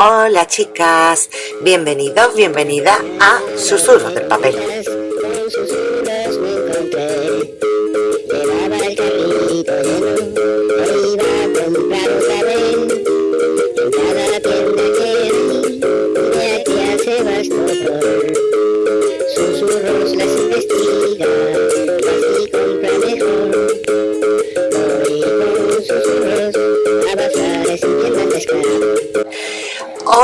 Hola chicas, bienvenidos, bienvenida a Susurros del Papel.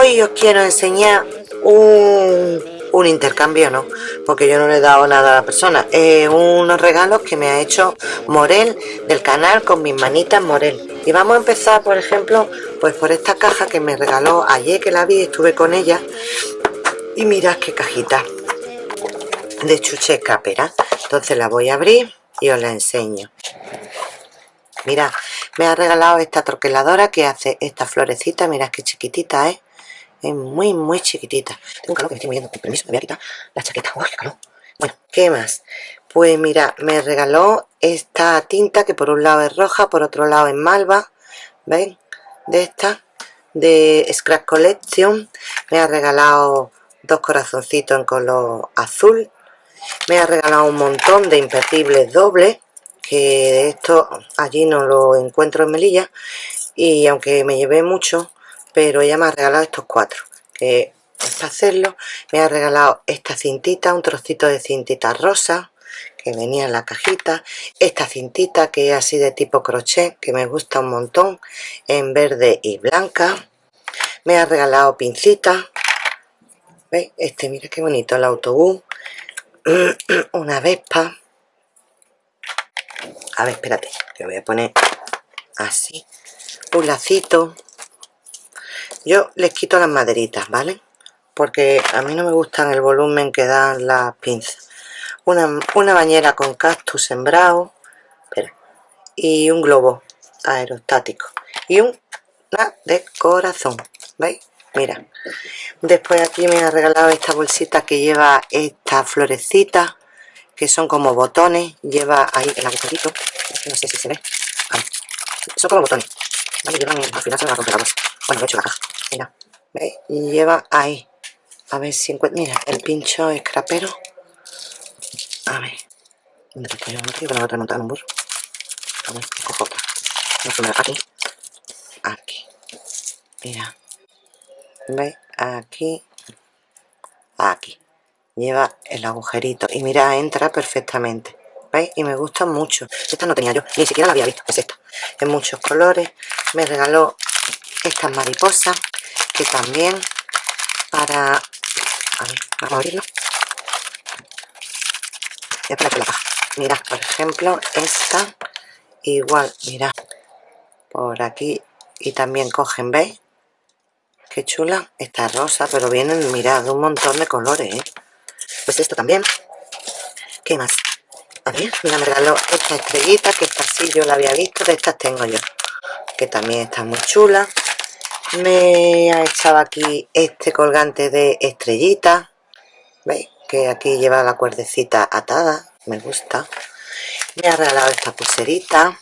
Hoy os quiero enseñar un, intercambio, ¿no? Porque yo no le he dado nada a la persona. unos regalos que me ha hecho Morel del canal con mis manitas Morel. Y vamos a empezar, por ejemplo, pues por esta caja que me regaló ayer que la vi, estuve con ella. Y mirad qué cajita de chuche capera. Entonces la voy a abrir y os la enseño. Mira, me ha regalado esta troqueladora que hace esta florecita. Mirad qué chiquitita es. Es muy, muy chiquitita. Tengo un calor que me estoy muriendo. Con permiso, me voy a quitar la chaqueta. ¡Uy, qué calor! Bueno, ¿qué más? Pues mira, me regaló esta tinta que por un lado es roja, por otro lado es malva. ¿Veis? De esta, de Scrap Collection. Me ha regalado dos corazoncitos en color azul. Me ha regalado un montón de imperdibles dobles que esto allí no lo encuentro en Melilla y aunque me llevé mucho pero ella me ha regalado estos cuatro. Que para hacerlo me ha regalado esta cintita un trocito de cintita rosa que venía en la cajita esta cintita que es así de tipo crochet que me gusta un montón en verde y blanca. Me ha regalado pincita. ¿Veis? este mira qué bonito el autobús. Una vespa. A ver, espérate, que voy a poner así, un lacito. Yo les quito las maderitas, ¿vale? Porque a mí no me gustan el volumen que dan las pinzas. Una, una bañera con cactus sembrado, espera, y un globo aerostático. Y una de corazón, ¿veis? Mira, después aquí me ha regalado esta bolsita que lleva esta florecita que son como botones, lleva ahí el agujerito, no sé si se ve, son como botones, ¿vale? Llevan, al final se van a romper la bolsa, bueno, he hecho la caja, mira, ¿veis? Y lleva ahí, a ver si encuentro, mira, el pincho escrapero, a ver, ¿dónde? No que me voy a remontar en un burro, a ver, cojo aquí, aquí, mira, ¿veis? Aquí, aquí, lleva el agujerito. Y mira entra perfectamente. ¿veis? y me gusta mucho. Esta no tenía yo, ni siquiera la había visto. Es esta, en muchos colores. Me regaló estas mariposas que también para a ver, vamos a abrirlo para que la caja mira, por ejemplo esta igual, mira por aquí y también cogen, ¿veis? qué chula, esta rosa pero vienen, mirad, un montón de colores ¿eh? pues esto también ¿qué más? a ver, mira, me regaló esta estrellita que esta sí yo la había visto de estas tengo yo que también está muy chula me ha echado aquí este colgante de estrellita ¿veis? que aquí lleva la cuerdecita atada me gusta. Me ha regalado esta pulserita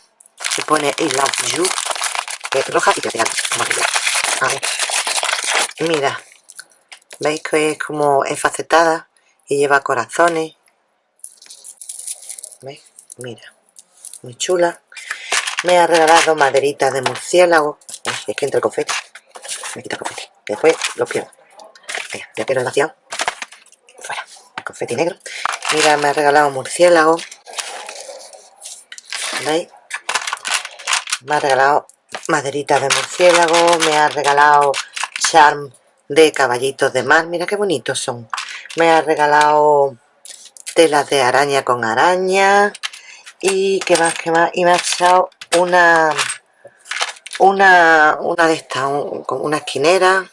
que pone I love you que es roja y plateada a ver. Mira veis que es como enfacetada y lleva corazones ¿Veis? mira muy chula. Me ha regalado maderita de murciélago. Es que entre confeti me quita el confeti. Después lo pierdo. Ya quiero el vaciado. Fuera el confeti negro. Mira me ha regalado murciélago. ¿veis? me ha regalado maderita de murciélago me ha regalado charm de caballitos de mar. Mira qué bonitos son. Me ha regalado telas de araña con araña. Y qué más, qué más, y me ha echado una una, una de estas, una esquinera.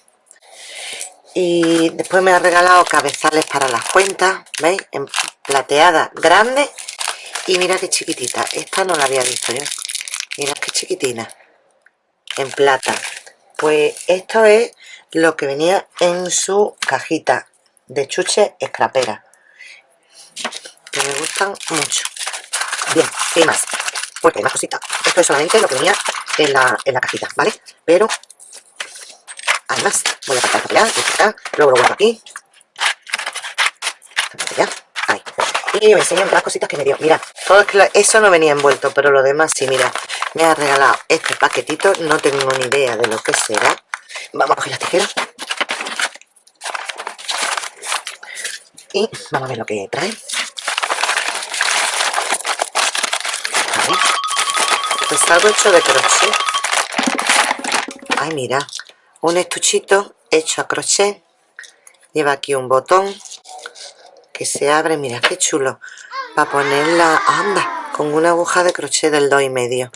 Y después me ha regalado cabezales para las cuentas, ¿veis? En plateada grande y mira qué chiquitita, esta no la había visto yo, mira qué chiquitina, en plata. Pues esto es lo que venía en su cajita de chuche escrapera. Que me gustan mucho. Bien, ¿qué más? Porque hay más cositas esto es solamente lo que venía en la, en la cajita, ¿vale? pero además voy a para allá, acá, luego lo guardo aquí. Ahí. Y me enseñan las cositas que me dio. Mira, todo eso no venía envuelto pero lo demás sí, mira. Me ha regalado este paquetito no tengo ni idea de lo que será. Vamos a coger las tijeras. Y vamos a ver lo que trae a ver algo hecho de crochet. Ay mira un estuchito hecho a crochet. Lleva aquí un botón que se abre mira qué chulo para ponerla anda con una aguja de crochet del 2 y medio.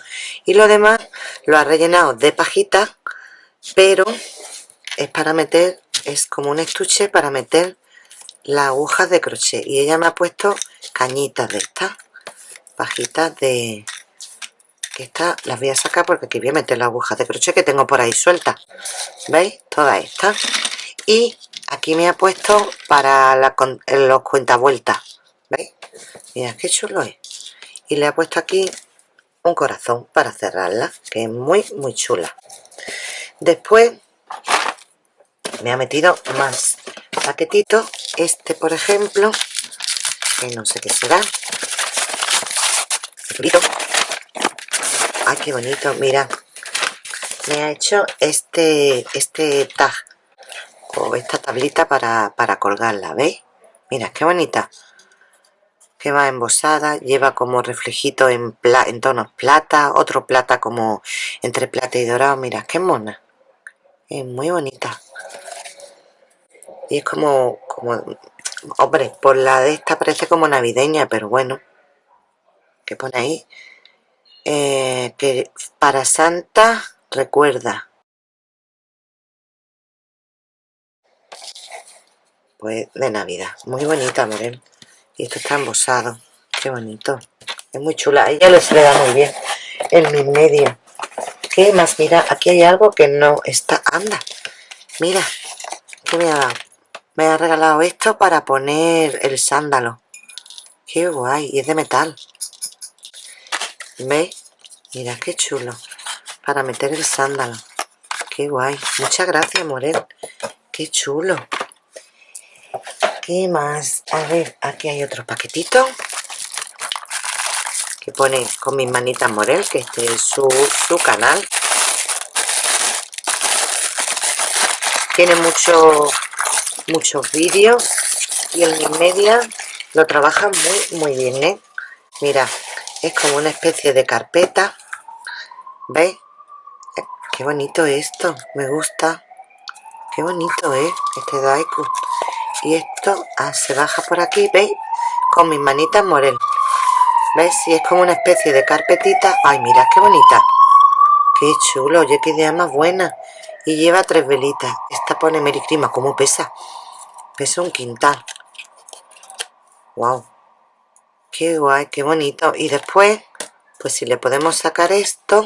Y lo demás lo ha rellenado de pajita pero es para meter es como un estuche para meter la aguja de crochet. Y ella me ha puesto cañitas de estas pajitas de que estas las voy a sacar porque aquí voy a meter la aguja de crochet que tengo por ahí suelta veis todas estas. Y aquí me ha puesto para la, los cuentavueltas. Veis mira qué chulo es. Y le ha puesto aquí un corazón para cerrarla que es muy muy chula. Después me ha metido más paquetitos. Este por ejemplo que no sé qué será ay qué bonito mira. Me ha hecho este este tag o esta tablita para, para colgarla ¿veis? mira qué bonita. Que va embosada lleva como reflejito en, en tonos plata otro plata como entre plata y dorado. Mira qué mona. Es muy bonita. Y es como como hombre por la de esta parece como navideña pero bueno que pone ahí eh, que para Santa recuerda. Pues de Navidad. Muy bonita Morel. Y esto está embosado. Qué bonito. Es muy chula. A ella le se le da muy bien el mi medio. ¿qué más? mira aquí hay algo que no está. Anda. Mira que me ha dado me ha regalado esto para poner el sándalo. Qué guay. Y es de metal ¿veis? mira qué chulo para meter el sándalo qué guay muchas gracias Morel qué chulo ¿qué más? a ver aquí hay otro paquetito que pone con mis manitas Morel que este es su, su canal tiene muchos muchos vídeos y en media lo trabaja muy muy bien ¿eh? mira es como una especie de carpeta. ¿veis? qué bonito esto me gusta. Qué bonito es este daiku. Y esto ah, se baja por aquí ¿veis? con mis manitas morel. ¿veis? y es como una especie de carpetita. Ay mira qué bonita. Qué chulo oye qué idea más buena. Y lleva tres velitas. Esta pone mericrima como pesa. Pesa un quintal. Wow qué guay qué bonito. Y después pues si le podemos sacar esto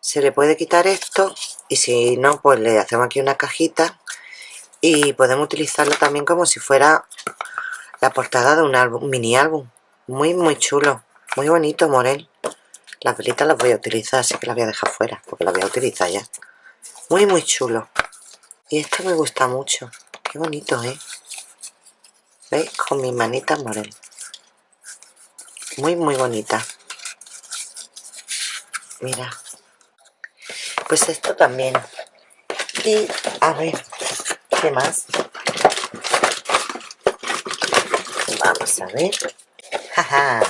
se le puede quitar esto y si no pues le hacemos aquí una cajita y podemos utilizarlo también como si fuera la portada de un álbum mini álbum. Muy muy chulo muy bonito Morel. Las velitas las voy a utilizar así que las voy a dejar fuera porque las voy a utilizar ya. Muy muy chulo. Y esto me gusta mucho. Qué bonito ¿eh? ¿veis? con mis manitas morel muy muy bonita. Mira. Pues esto también. Y a ver qué más vamos a ver. Jaja.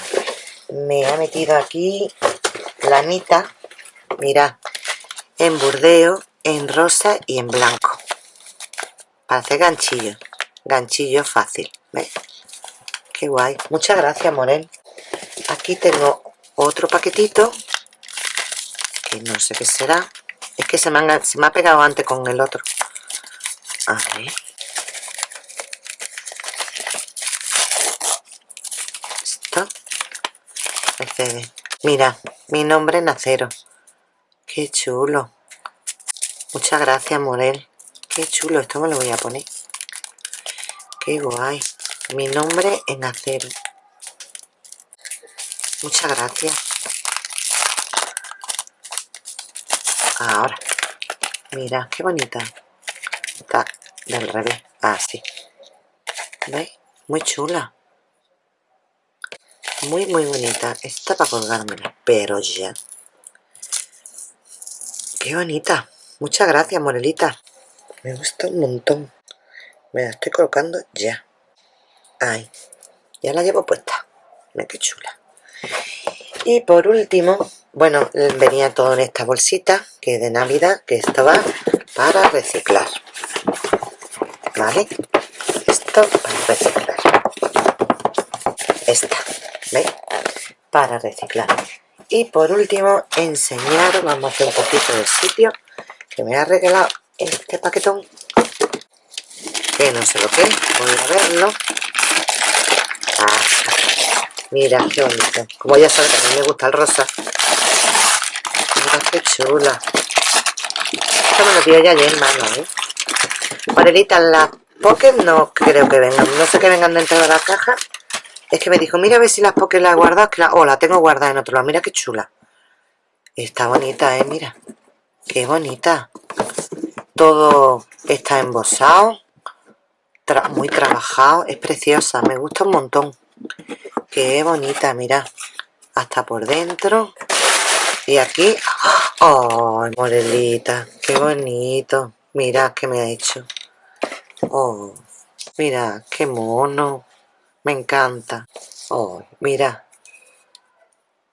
Me ha metido aquí lanita mira en burdeo en rosa y en blanco. Para hacer ganchillo. Ganchillo fácil ¿ves? qué guay. Muchas gracias Morel aquí tengo otro paquetito que no sé qué será es que se me, ha pegado antes con el otro a ver esto el mira mi nombre es Nacero qué chulo Muchas gracias, Morel. Qué chulo, esto me lo voy a poner. Qué guay. Mi nombre en acero. Muchas gracias. Ahora. Mira, qué bonita. Está del revés. Así. Ah, ¿Veis? Muy chula. Muy, muy bonita. Esta para colgármela. Pero ya. Qué bonita. Muchas gracias, Morelita. Me gusta un montón. Me la estoy colocando ya. Ahí. Ya la llevo puesta. Mira qué chula. Y por último, bueno, venía todo en esta bolsita, que es de Navidad, que esto va para reciclar. ¿Vale? Esto para reciclar. Esta, ¿veis? Para reciclar. Y por último, enseñaros, vamos a hacer un poquito de sitio, que me ha regalado este paquetón, que no sé lo que voy a verlo. Mira, qué bonito. Como ya sabes, a mí me gusta el rosa. Mira qué chula. Esto me lo dio ya ayer, mano, ¿eh? Las Pocket no creo que vengan. No sé que vengan dentro de la caja. Es que me dijo, mira a ver si las Pocket las he guardado. Que la... Oh, la tengo guardada en otro lado. Mira qué chula. Está bonita, ¿eh? Mira. Qué bonita. Todo está embosado. muy trabajado. Es preciosa. Me gusta un montón. Qué bonita, mira. Hasta por dentro. Y aquí... ¡Oh, Morelita! ¡Qué bonito! Mira qué me ha hecho. ¡Oh! Mira, qué mono. Me encanta. ¡Oh, mira!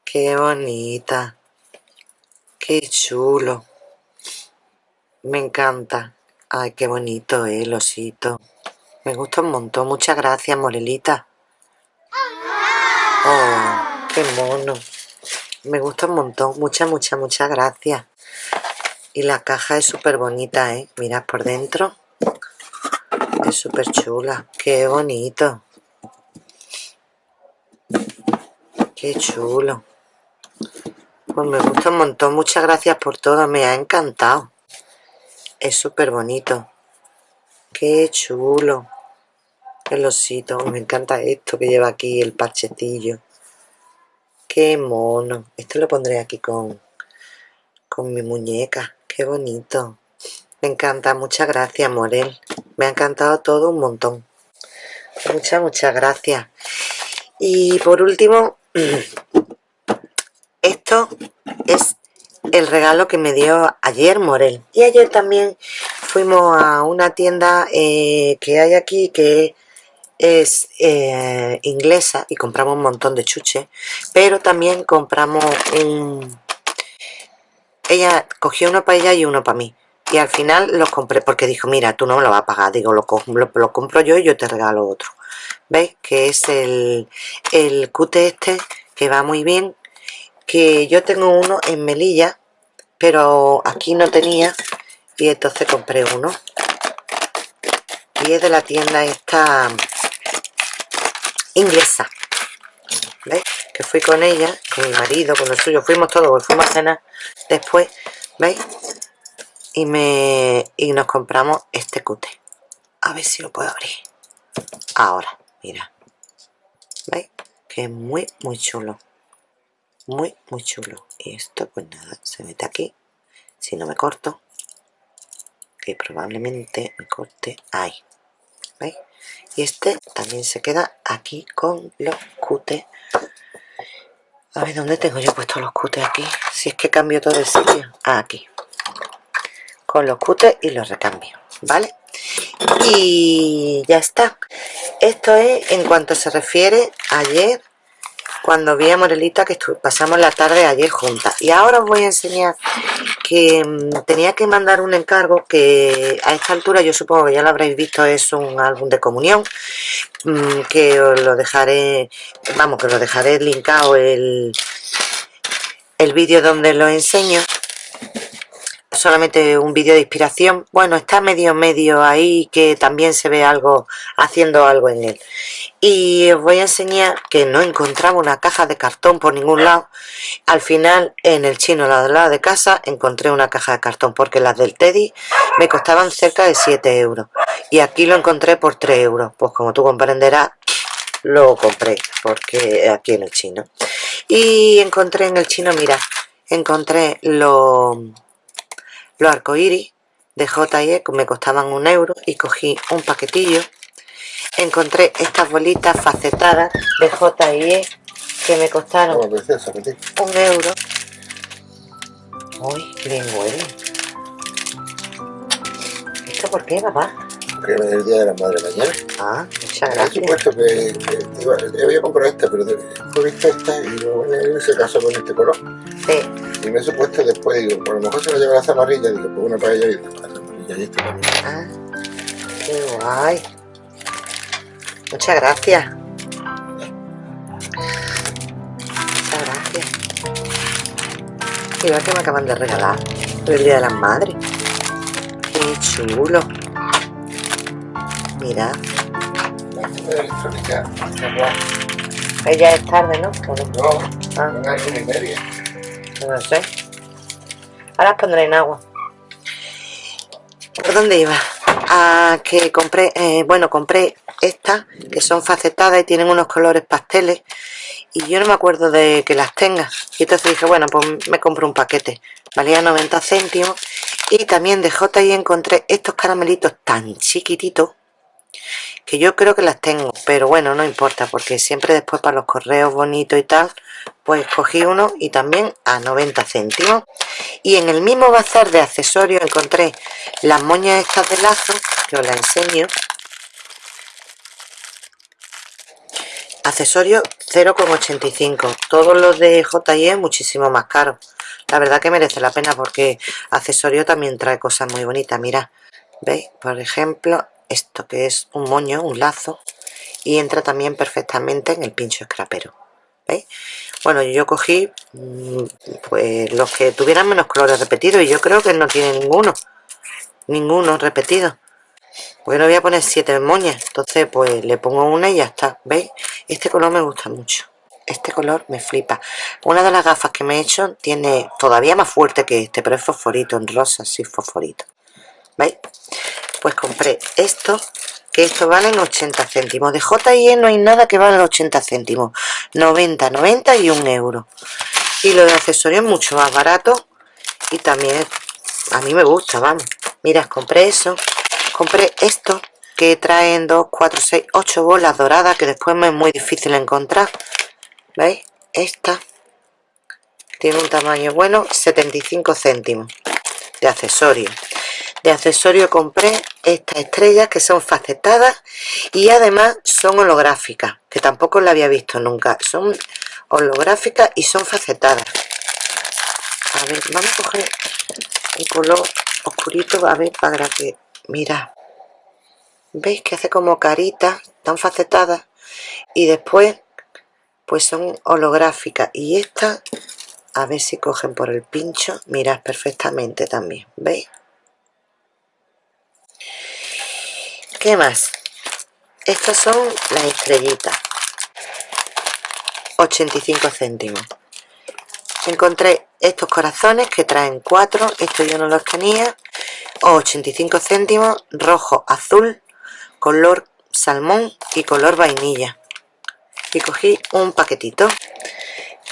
¡Qué bonita! ¡Qué chulo! Me encanta. Ay, qué bonito, eh, el osito. Me gusta un montón. Muchas gracias, Morelita. Oh, qué mono. Me gusta un montón. Muchas, muchas, muchas gracias. Y la caja es súper bonita, ¿eh? Mirad por dentro. Es súper chula. Qué bonito. Qué chulo. Pues me gusta un montón. Muchas gracias por todo. Me ha encantado. Es súper bonito. Qué chulo el osito, me encanta esto que lleva aquí el parchetillo. Qué mono, esto lo pondré aquí con con mi muñeca, qué bonito. Me encanta, muchas gracias Morel. Me ha encantado todo un montón. Muchas, muchas gracias. Y por último esto es el regalo que me dio ayer Morel. Y ayer también fuimos a una tienda eh, que hay aquí que es eh, inglesa y compramos un montón de chuches, pero también compramos un... Ella cogió uno para ella y uno para mí. Y al final los compré porque dijo, mira, tú no me lo vas a pagar. Digo, lo, lo, compro yo y yo te regalo otro. ¿Veis? Que es el, el cute este, que va muy bien. Que yo tengo uno en Melilla, pero aquí no tenía. Y entonces compré uno. Y es de la tienda esta inglesa ¿veis? que fui con ella con mi marido, con el suyo, fuimos todos fuimos a cenar después ¿veis? y me y nos compramos este cute. A ver si lo puedo abrir. Ahora, mira. ¿veis? que es muy muy chulo. Muy muy chulo. Y esto pues nada, se mete aquí. Si no me corto que probablemente me corte ahí ¿veis? y este también se queda aquí con los cutes a ver dónde tengo yo puesto los cutes aquí si es que cambio todo el sitio. Ah, aquí. Con los cutes y los recambio vale y ya está. Esto es en cuanto se refiere ayer cuando vi a Morelita que pasamos la tarde ayer juntas. Y ahora os voy a enseñar que mm, tenía que mandar un encargo que a esta altura yo supongo que ya lo habréis visto es un álbum de comunión mm, que os lo dejaré vamos que lo dejaré linkado el, el vídeo donde lo enseño solamente un vídeo de inspiración. Bueno está medio medio ahí que también se ve algo haciendo algo en él. Y os voy a enseñar que no encontraba una caja de cartón por ningún lado. Al final en el chino al lado de casa encontré una caja de cartón porque las del Teddy me costaban cerca de 7 euros. Y aquí lo encontré por 3 euros. Pues como tú comprenderás lo compré porque aquí en el chino. Y encontré en el chino mira encontré lo los arcoíris de J&E me costaban un euro y cogí un paquetillo. Encontré estas bolitas facetadas de J&E que me costaron un euro. Uy, qué bien huele. ¿esto por qué, papá? porque es el día de la madre mañana. Ah, muchas gracias. por supuesto que, que iba, había comprado esta pero he visto esta y luego se casó con este color sí y me he supuesto después, digo, por lo mejor se lo lleva la zamarrilla, digo, pues una para ella y la zamarrilla y esta también. Ah, qué guay. Muchas gracias. Muchas gracias. Mira que me acaban de regalar por el Día de las Madres. Qué chulo. Mira. Ella es tarde, ¿no? No, Ah. una y media. No sé. Ahora las pondré en agua. ¿Por dónde iba? A que compré, eh, bueno, compré estas que son facetadas y tienen unos colores pasteles y yo no me acuerdo de que las tenga. Y entonces dije, bueno, pues me compro un paquete. Valía 90 céntimos y también de J&E encontré estos caramelitos tan chiquititos que yo creo que las tengo, pero bueno, no importa, porque siempre después para los correos bonitos y tal, pues cogí uno y también a 90 céntimos. Y en el mismo bazar de accesorios encontré las moñas estas de lazo, que os las enseño. Accesorios 0,85, todos los de J&E muchísimo más caros. La verdad que merece la pena porque accesorio también trae cosas muy bonitas, mira. ¿Veis? Por ejemplo, esto que es un moño, un lazo y entra también perfectamente en el pincho escrapero ¿veis? bueno yo cogí mm, pues los que tuvieran menos colores repetidos y yo creo que no tiene ninguno ninguno repetido pues no voy a poner siete moñas entonces pues le pongo una y ya está ¿veis? este color me gusta mucho este color me flipa una de las gafas que me he hecho tiene todavía más fuerte que este pero es fosforito en rosa, sí fosforito ¿veis? Pues compré esto que esto valen 80 céntimos. De J&E no hay nada que valga 80 céntimos. 90, 90 y un euro. Y lo de accesorios es mucho más barato y también a mí me gusta, vamos. Mirad, compré eso compré esto que traen 2, 4, 6, 8 bolas doradas que después me es muy difícil encontrar. ¿veis? esta tiene un tamaño bueno 75 céntimos de accesorios de accesorio compré estas estrellas que son facetadas y además son holográficas que tampoco la había visto nunca. Son holográficas y son facetadas. A ver, vamos a coger un color oscurito a ver para que mira. Veis que hace como caritas tan facetadas y después pues son holográficas. Y estas a ver si cogen por el pincho. Mirad perfectamente también veis ¿Qué más? Estas son las estrellitas. 85 céntimos. Encontré estos corazones que traen cuatro. Esto yo no los tenía. 85 céntimos. Rojo, azul, color salmón y color vainilla. Y cogí un paquetito.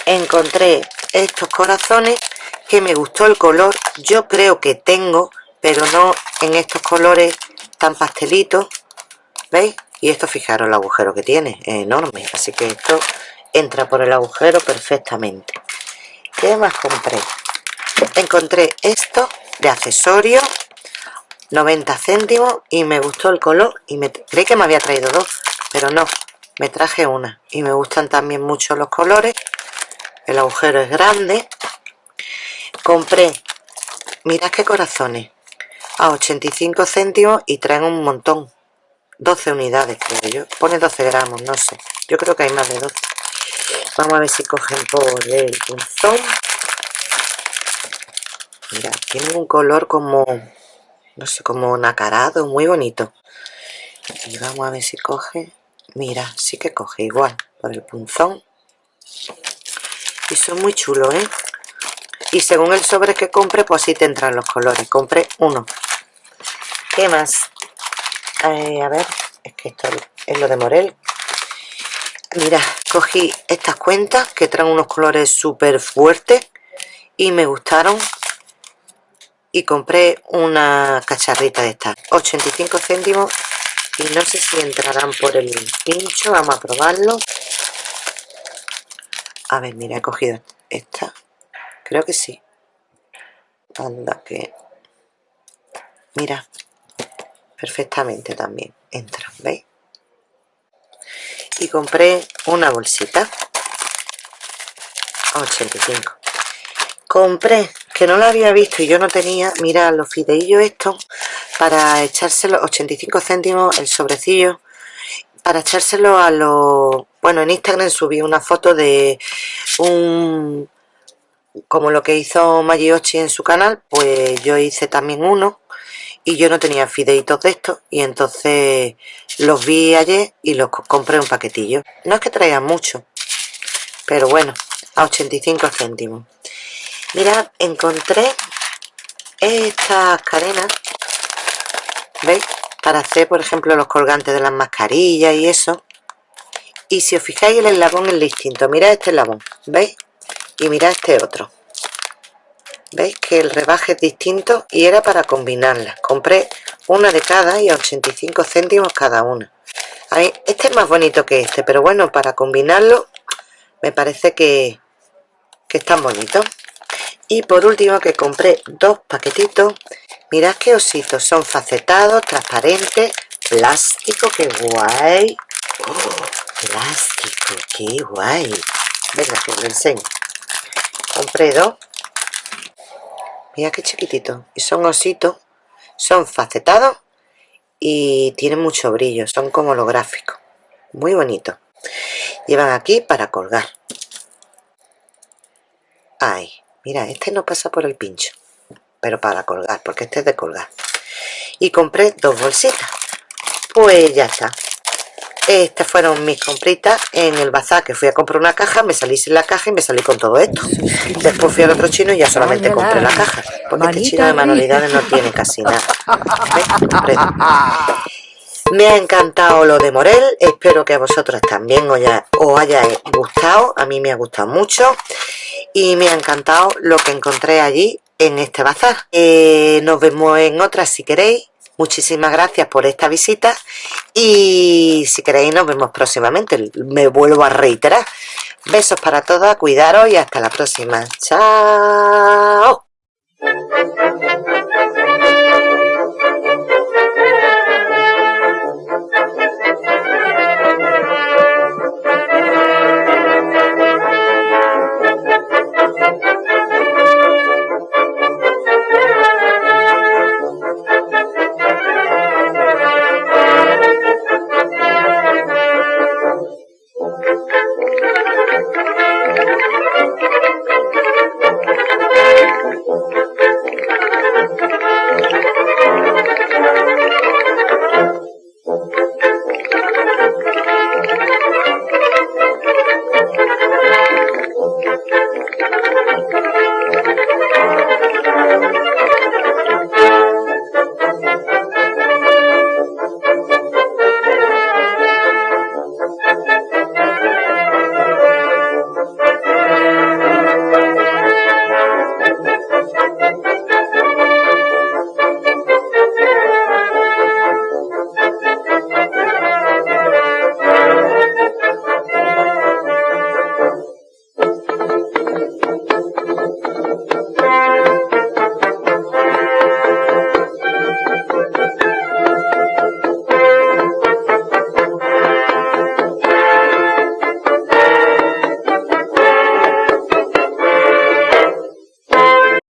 Encontré estos corazones que me gustó el color. Yo creo que tengo, pero no en estos colores tan pastelito ¿veis? y esto fijaros el agujero que tiene, es enorme así que esto entra por el agujero perfectamente ¿qué más compré? encontré esto de accesorio 90 céntimos y me gustó el color y me creí que me había traído dos pero no, me traje una y me gustan también mucho los colores el agujero es grande compré mirad qué corazones a 85 céntimos y traen un montón. 12 unidades creo yo. Pone 12 gramos, no sé. Yo creo que hay más de 12 vamos a ver si cogen por el punzón. Mira, tiene un color como no sé, como nacarado, muy bonito. Y vamos a ver si coge. Mira, sí que coge igual por el punzón. Y son muy chulos, ¿eh? y según el sobre que compre pues así te entran los colores. Compré uno ¿Qué más? Eh, a ver, es que esto es lo de Morel. Mira, cogí estas cuentas que traen unos colores súper fuertes y me gustaron. y compré una cacharrita de estas 85 céntimos y no sé si entrarán por el pincho vamos a probarlo a ver mira he cogido esta creo que sí anda que mira perfectamente también. Entra veis y compré una bolsita. A 85 compré que no la había visto y yo no tenía. Mira los fideillos estos para echárselo 85 céntimos el sobrecillo para echárselo a los bueno en Instagram subí una foto de un como lo que hizo Magiochi en su canal pues yo hice también uno y yo no tenía fideitos de estos y entonces los vi ayer y los compré un paquetillo. No es que traigan mucho pero bueno a 85 céntimos. Mirad encontré estas cadenas veis para hacer por ejemplo los colgantes de las mascarillas y eso. Y si os fijáis el eslabón es distinto. Mirad este eslabón veis y mirad este otro veis que el rebaje es distinto y era para combinarlas. Compré una de cada y a 85 céntimos cada una. Este es más bonito que este pero bueno para combinarlo me parece que, que están bonitos y por último que compré dos paquetitos. Mirad qué ositos son facetados transparentes plástico qué guay. Oh, plástico qué guay venga que os lo enseño. Compré dos mira qué chiquitito. Y son ositos son facetados y tienen mucho brillo son como holográficos muy bonitos llevan aquí para colgar. Ay mira este no pasa por el pincho pero para colgar porque este es de colgar. Y compré dos bolsitas. Pues ya está estas fueron mis compritas en el bazar que fui a comprar una caja me salí sin la caja y me salí con todo esto. Después fui al otro chino y ya solamente compré la caja porque este chino de manualidades no tiene casi nada. Me ha encantado lo de Morel espero que a vosotros también os haya, os haya gustado a mí me ha gustado mucho y me ha encantado lo que encontré allí en este bazar. Eh, nos vemos en otras si queréis Muchísimas gracias por esta visita y si queréis nos vemos próximamente. Me vuelvo a reiterar. Besos para todas, cuidaros y hasta la próxima. ¡Chao!